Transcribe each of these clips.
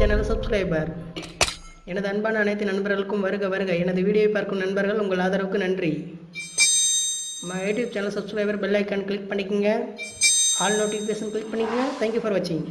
Channel subscriber எனது அன்பான அனைத்து நண்பர்களுக்கும் வருக வருக. எனது வீடியோவை பார்க்கும் நண்பர்கள் உங்கள் ஆதரவுக்கு நன்றி. நம்ம YouTube channel subscriber bell icon click பண்ணிக்கோங்க. ஆல் நோட்டிஃபிகேஷன் கிளிக் பண்ணிக்கோங்க. தேங்க்யூ ஃபார் வாட்சிங்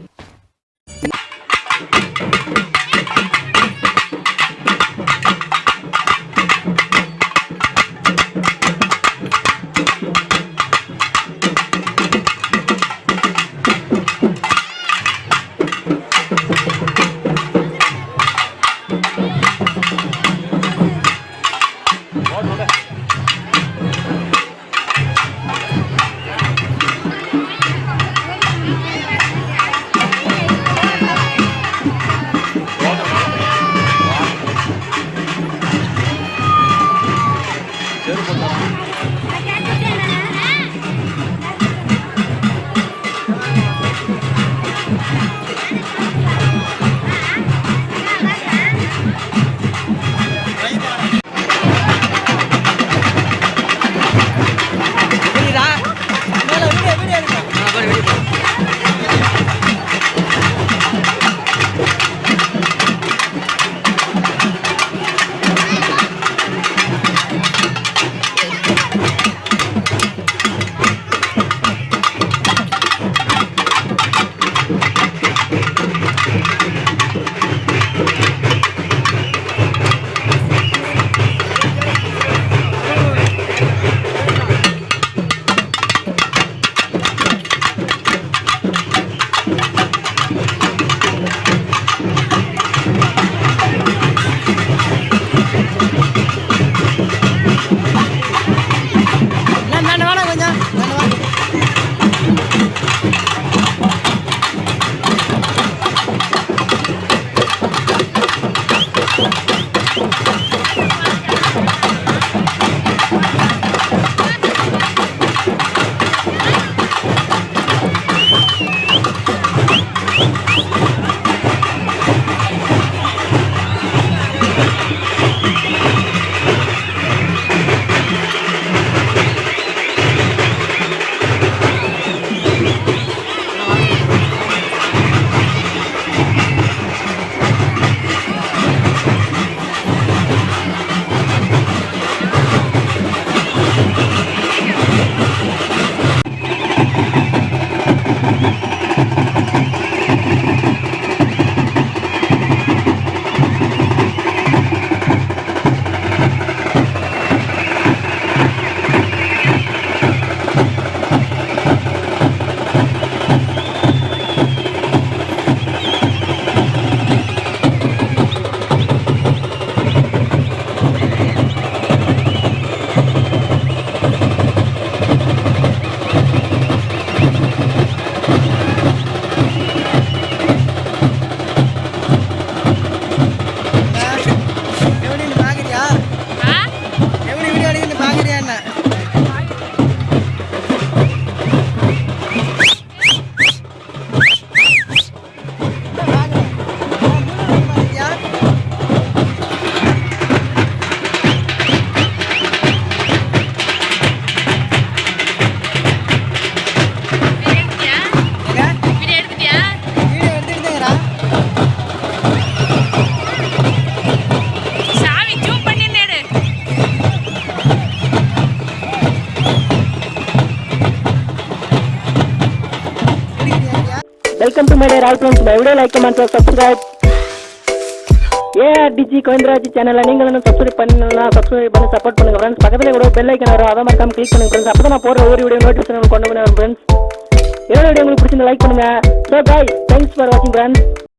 welcome to my day all friends my video like comment subscribe AR DG Govindaraj சேனலை நீங்கள் இன்னும் சப்ஸ்கிரைப் பண்ணலாம் சப்ஸ்கிரைப் பண்ணி சப்போர்ட் பண்ணுங்க ஃப்ரெண்ட்ஸ் பக்கத்தில் கூட பெல் ஐக்கன் வரும். அதை மறக்காம கிளிக் பண்ணுங்க ஃப்ரெண்ட்ஸ் அப்போ நான் போகிற ஒரு வீடியோ நோட்டிஃபிகேஷன் கொண்டு வந்து வரும் ஃப்ரெண்ட்ஸ் என்னோட வீடியோ உங்களுக்கு பிடிச்சிருந்தா லைக் பண்ணுங்க. ஸோ பாய் தேங்க்ஸ் ஃபார் வாட்சிங் ஃப்ரெண்ட்ஸ்